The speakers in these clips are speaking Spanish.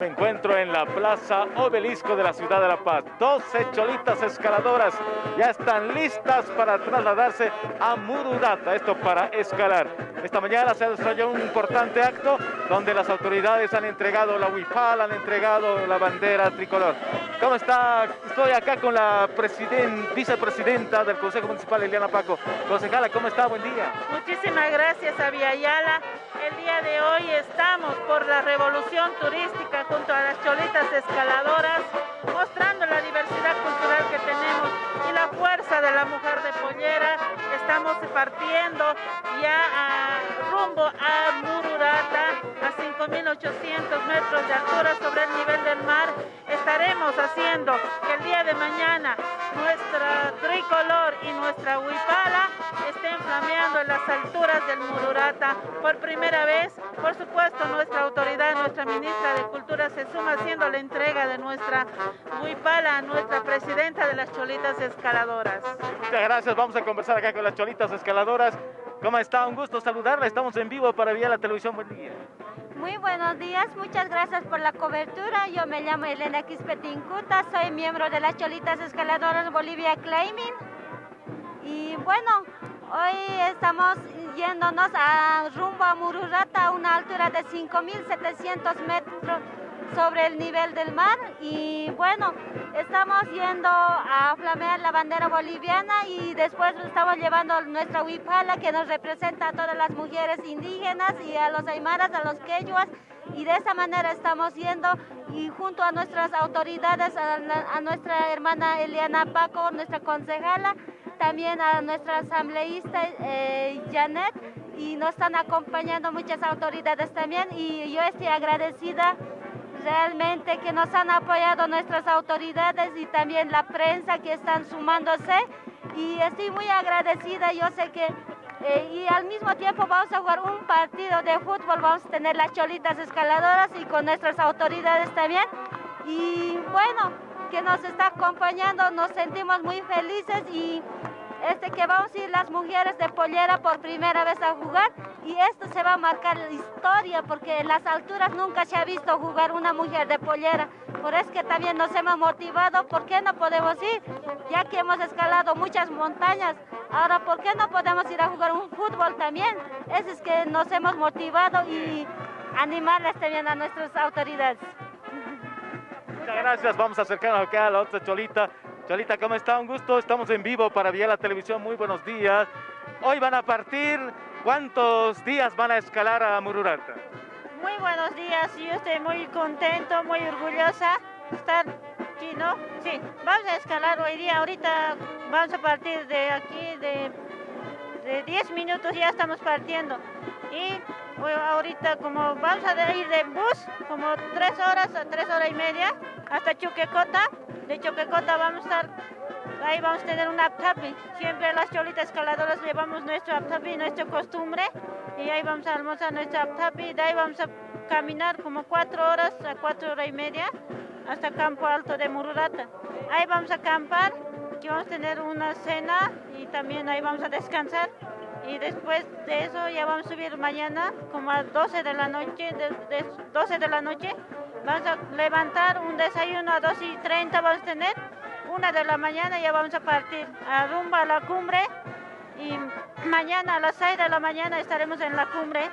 Me encuentro en la Plaza Obelisco de la Ciudad de La Paz. 12 cholitas escaladoras ya están listas para trasladarse a Mururata, esto para escalar. Esta mañana se desarrolló un importante acto donde las autoridades han entregado la huipal, han entregado la bandera tricolor. ¿Cómo está? Estoy acá con la vicepresidenta del Consejo Municipal, Eliana Paco. Concejala, ¿cómo está? Buen día. Muchísimas gracias, Aviala. El día de hoy estamos por la revolución turística junto a las cholitas escaladoras, mostrando la diversidad cultural que tenemos y la fuerza de la mujer de pollera. Estamos partiendo ya rumbo a Mururata, a 5.800 metros de altura sobre el nivel del mar. Estaremos haciendo que el día de mañana nuestra tricolor y nuestra huipala estén flameando en las alturas del Mururata por primera vez. Por supuesto, nuestra autoridad, nuestra ministra de Cultura se suma haciendo la entrega de nuestra huipala a nuestra presidenta de las Cholitas Escaladoras. Muchas gracias, vamos a conversar acá con las Cholitas Escaladoras. ¿Cómo está? Un gusto saludarla, estamos en vivo para Vía la Televisión. Buen día. Muy buenos días, muchas gracias por la cobertura. Yo me llamo Elena Quispetincuta, soy miembro de las Cholitas Escaladoras Bolivia Climbing. Y bueno, hoy estamos yéndonos a rumbo a Mururata a una altura de 5.700 metros sobre el nivel del mar y bueno, estamos yendo a flamear la bandera boliviana y después estamos llevando nuestra huipala que nos representa a todas las mujeres indígenas y a los aymaras, a los quechuas y de esa manera estamos yendo y junto a nuestras autoridades, a, nuestra hermana Eliana Paco, nuestra concejala, también a nuestra asambleísta eh, Janet y nos están acompañando muchas autoridades también y yo estoy agradecida realmente que nos han apoyado nuestras autoridades y también la prensa que están sumándose. Y estoy muy agradecida, yo sé que eh, y al mismo tiempo vamos a jugar un partido de fútbol, vamos a tener las cholitas escaladoras y con nuestras autoridades también. Y bueno, que nos está acompañando, nos sentimos muy felices y este que vamos a ir las mujeres de pollera por primera vez a jugar y esto se va a marcar la historia porque en las alturas nunca se ha visto jugar una mujer de pollera. Por eso que también nos hemos motivado, ¿por qué no podemos ir? Ya que hemos escalado muchas montañas, ahora ¿por qué no podemos ir a jugar un fútbol también? Eso es que nos hemos motivado y animarles también a nuestras autoridades. Muchas gracias, vamos a acercarnos a la otra cholita. Cholita, ¿cómo está? Un gusto, estamos en vivo para Vía la Televisión, muy buenos días. Hoy van a partir, ¿cuántos días van a escalar a Mururata? Muy buenos días, yo estoy muy contento, muy orgullosa estar aquí, ¿no? Sí, vamos a escalar hoy día, ahorita vamos a partir de aquí, de, de 10 minutos ya estamos partiendo. Y ahorita como vamos a ir de bus, como 3 horas a 3 horas y media, hasta Chuquecota, de Choquecota vamos a estar, ahí vamos a tener un aptapi. Siempre las cholitas escaladoras llevamos nuestro aptapi, nuestra costumbre, y ahí vamos a almorzar nuestro aptapi, de ahí vamos a caminar como cuatro horas a cuatro horas y media hasta Campo Alto de Mururata. Ahí vamos a acampar, aquí vamos a tener una cena y también ahí vamos a descansar. Y después de eso ya vamos a subir mañana como a 12 de la noche, de, 12 de la noche Vamos a levantar un desayuno a 2 y 30 vamos a tener. Una de la mañana ya vamos a partir a rumba a la cumbre y mañana a las 6 de la mañana estaremos en la cumbre.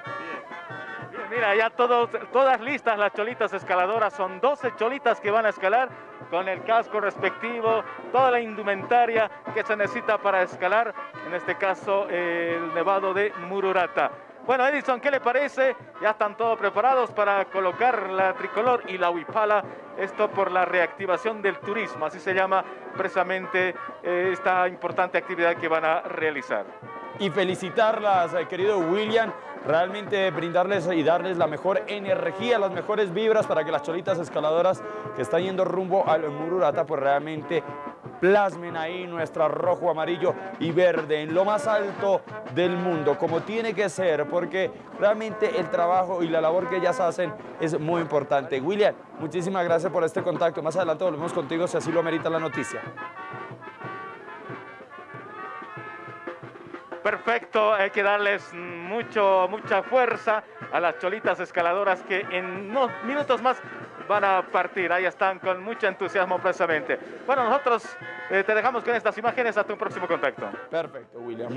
mira, ya todos, todas listas las cholitas escaladoras, son 12 cholitas que van a escalar con el casco respectivo, toda la indumentaria que se necesita para escalar, en este caso el nevado de Mururata. Bueno, Edison, ¿qué le parece? Ya están todos preparados para colocar la tricolor y la huipala. Esto por la reactivación del turismo, así se llama precisamente eh, esta importante actividad que van a realizar. Y felicitarlas, eh, querido William, realmente brindarles y darles la mejor energía, las mejores vibras para que las cholitas escaladoras que están yendo rumbo al Mururata, pues realmente plasmen ahí nuestra rojo, amarillo y verde en lo más alto del mundo, como tiene que ser, porque realmente el trabajo y la labor que ellas hacen es muy importante. William, muchísimas gracias por este contacto. Más adelante volvemos contigo si así lo amerita la noticia. Perfecto, hay que darles mucho, mucha fuerza a las cholitas escaladoras que en unos minutos más van a partir. Ahí están con mucho entusiasmo precisamente. Bueno, nosotros eh, te dejamos con estas imágenes. Hasta un próximo contacto. Perfecto, William.